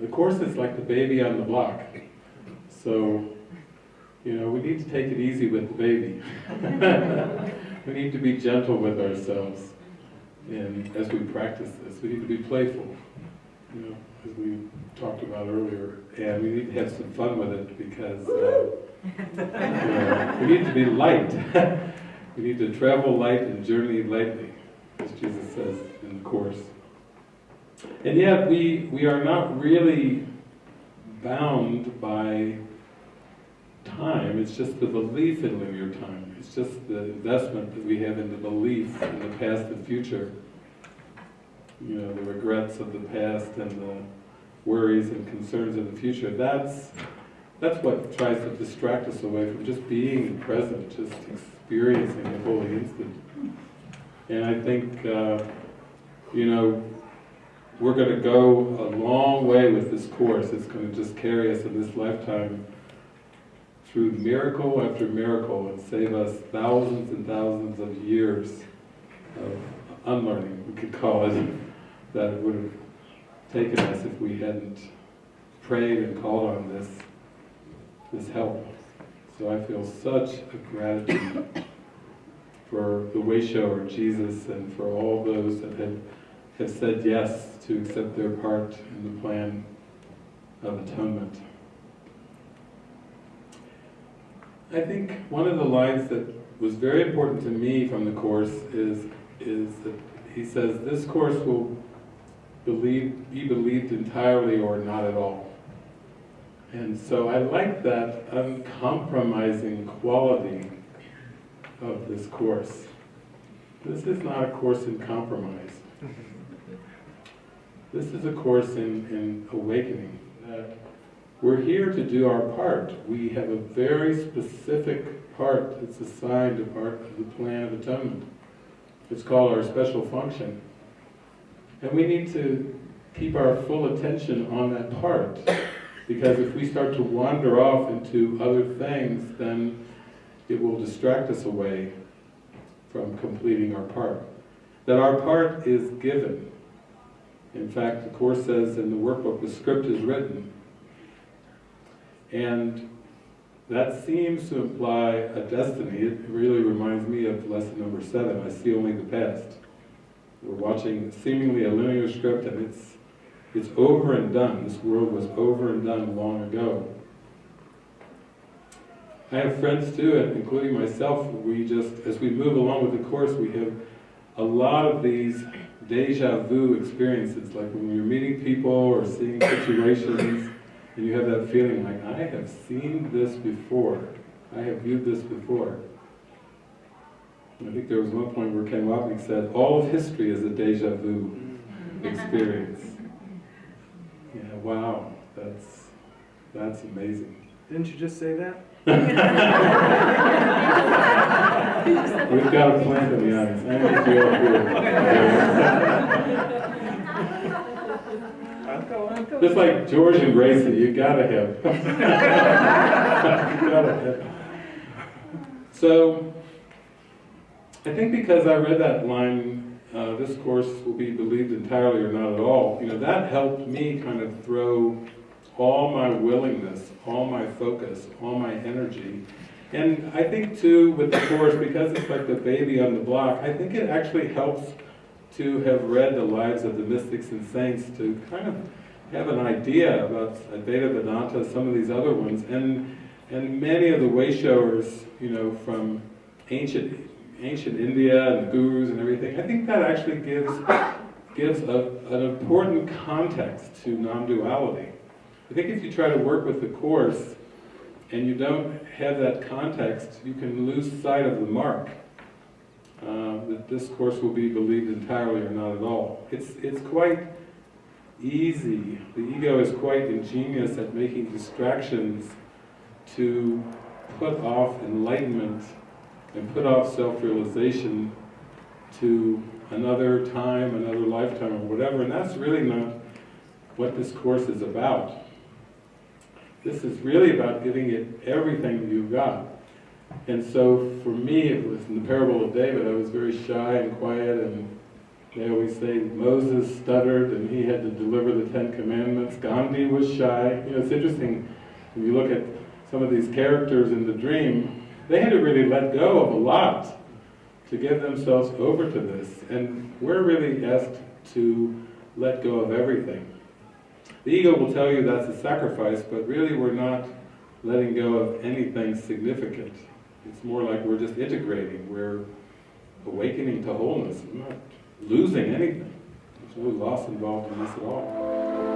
the Course is like the baby on the block. So, you know, we need to take it easy with the baby. we need to be gentle with ourselves and as we practice this. We need to be playful, you know, as we talked about earlier. And we need to have some fun with it because uh, we need to be light. we need to travel light and journey lightly, as Jesus says in the Course. And yet we, we are not really bound by time, it's just the belief in linear time. It's just the investment that we have in the belief in the past and future. You know, the regrets of the past and the worries and concerns of the future. That's, that's what tries to distract us away from just being present, just experiencing the holy instant. And I think, uh, you know, we're going to go a long way with this Course. It's going to just carry us in this lifetime through miracle after miracle and save us thousands and thousands of years of unlearning, we could call it, that would have taken us if we hadn't prayed and called on this, this help. So I feel such a gratitude for the way shower, Jesus, and for all those that have, have said yes to accept their part in the plan of atonement. I think one of the lines that was very important to me from the Course is, is that he says, this Course will believe, be believed entirely or not at all. And so I like that uncompromising quality of this Course. This is not a Course in compromise. This is a Course in, in awakening. That we're here to do our part. We have a very specific part that's assigned a part of the plan of atonement. It's called our special function. And we need to keep our full attention on that part. Because if we start to wander off into other things, then it will distract us away from completing our part. That our part is given. In fact, the Course says in the workbook, the script is written. And that seems to imply a destiny. It really reminds me of lesson number seven, I see only the past. We're watching seemingly a linear script and it's, it's over and done. This world was over and done long ago. I have friends too, and including myself, we just, as we move along with the Course, we have a lot of these deja vu experiences, like when you're meeting people or seeing situations and you have that feeling like, I have seen this before. I have viewed this before. And I think there was one point where Ken Wapnick said, all of history is a deja vu mm-hmm. experience. Yeah, wow, that's, that's amazing. Didn't you just say that? We've got a plan to be honest. I think we all do. Just like George and Gracie, you gotta have. you gotta have. So, I think because I read that line, uh, this Course will be believed entirely or not at all, you know, that helped me kind of throw all my willingness, all my focus, all my energy. And I think too, with the Course, because it's like the baby on the block, I think it actually helps to have read the lives of the mystics and saints to kind of have an idea about uh, Advaita Vedanta, some of these other ones, and and many of the way showers, you know, from ancient ancient India and the gurus and everything, I think that actually gives gives a, an important context to non-duality. I think if you try to work with the Course and you don't have that context, you can lose sight of the mark. Uh, that this Course will be believed entirely or not at all. It's, it's quite easy, the ego is quite ingenious at making distractions to put off enlightenment and put off self-realization to another time, another lifetime, or whatever, and that's really not what this Course is about. This is really about giving it everything that you've got. And so for me, it was in the parable of David, I was very shy and quiet and They always say Moses stuttered and he had to deliver the Ten Commandments. Gandhi was shy. You know, it's interesting, if you look at some of these characters in the dream, they had to really let go of a lot to give themselves over to this. And we're really asked to let go of everything. The ego will tell you that's a sacrifice, but really we're not letting go of anything significant. It's more like we're just integrating, we're awakening to wholeness, we're not losing anything. There's no loss involved in this at all.